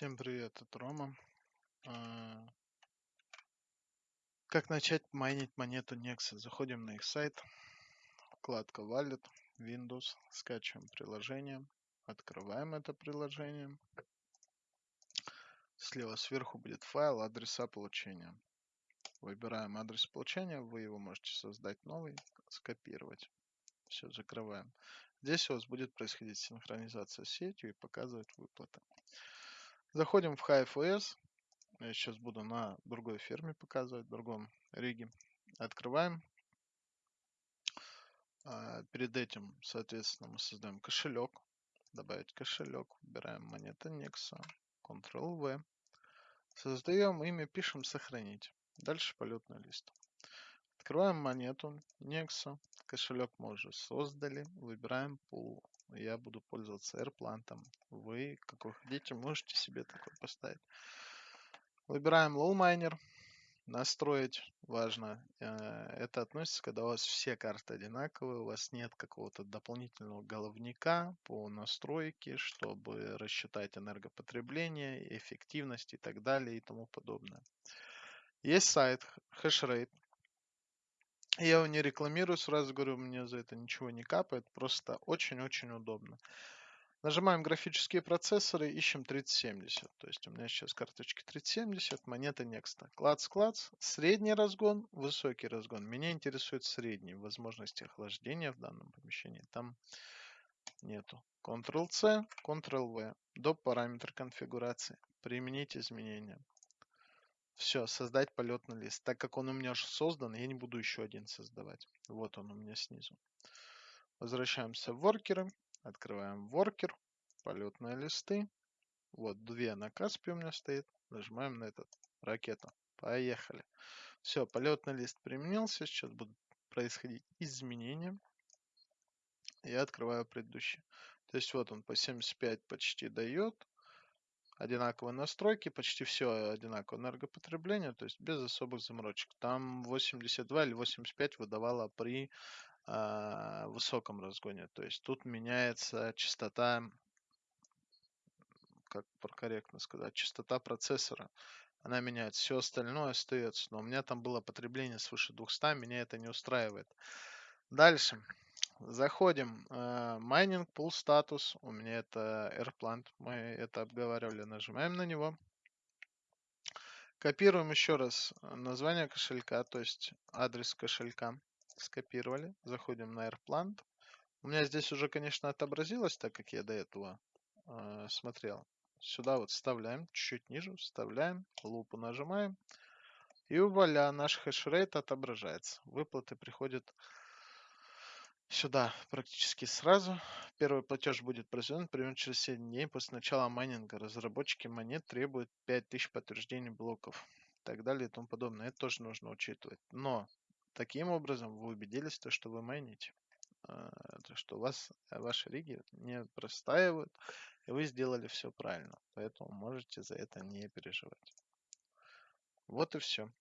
Всем привет, это Рома. А, Как начать майнить монету Nexus? Заходим на их сайт, вкладка Wallet, Windows, скачиваем приложение, открываем это приложение. Слева сверху будет файл адреса получения. Выбираем адрес получения, вы его можете создать новый, скопировать. Все, закрываем. Здесь у вас будет происходить синхронизация с сетью и показывать выплаты. Заходим в HiFS. Я сейчас буду на другой ферме показывать, в другом риге. Открываем. А, перед этим, соответственно, мы создаем кошелек. Добавить кошелек. Выбираем монета Nexa. Ctrl-V. Создаем имя, пишем сохранить. Дальше полетный лист. Открываем монету Nexa. Кошелек мы уже создали. Выбираем пул я буду пользоваться AirPlant. Вы, как вы хотите, можете себе такой поставить. Выбираем Low Miner. Настроить важно. Э, это относится, когда у вас все карты одинаковые, у вас нет какого-то дополнительного головника по настройке, чтобы рассчитать энергопотребление, эффективность и так далее и тому подобное. Есть сайт Hashrate. Я его не рекламирую, сразу говорю, мне за это ничего не капает, просто очень-очень удобно. Нажимаем графические процессоры, ищем 3070. То есть у меня сейчас карточки 3070, монета Next. Клац, клац, средний разгон, высокий разгон. Меня интересует средний, возможности охлаждения в данном помещении там нету. Ctrl-C, Ctrl-V, до параметра конфигурации. Применить изменения. Все, создать полетный лист. Так как он у меня уже создан, я не буду еще один создавать. Вот он у меня снизу. Возвращаемся в воркеры. Открываем воркер. Полетные листы. Вот две на Каспе у меня стоит. Нажимаем на этот ракета. Поехали. Все, полетный лист применился. Сейчас будут происходить изменения. Я открываю предыдущий. То есть вот он по 75 почти дает одинаковые настройки, почти все одинаковое энергопотребление, то есть без особых заморочек. Там 82 или 85 выдавало при э, высоком разгоне. То есть тут меняется частота, как корректно сказать, частота процессора. Она меняется, все остальное остается. Но у меня там было потребление свыше 200, меня это не устраивает. Дальше. Заходим. Майнинг Pool статус. У меня это AirPlant. Мы это обговаривали. Нажимаем на него. Копируем еще раз название кошелька, то есть адрес кошелька. Скопировали. Заходим на AirPlant. У меня здесь уже, конечно, отобразилось, так как я до этого э, смотрел. Сюда вот вставляем, чуть-чуть ниже, вставляем, лупу нажимаем. И вуаля, наш хешрейт отображается. Выплаты приходят сюда практически сразу. Первый платеж будет произведен примерно через 7 дней после начала майнинга. Разработчики монет требуют 5000 подтверждений блоков и так далее и тому подобное. Это тоже нужно учитывать. Но таким образом вы убедились, то, что вы майните. А, то, что у вас ваши риги не простаивают, и вы сделали все правильно. Поэтому можете за это не переживать. Вот и все.